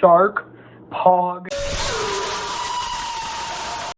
shark, pog.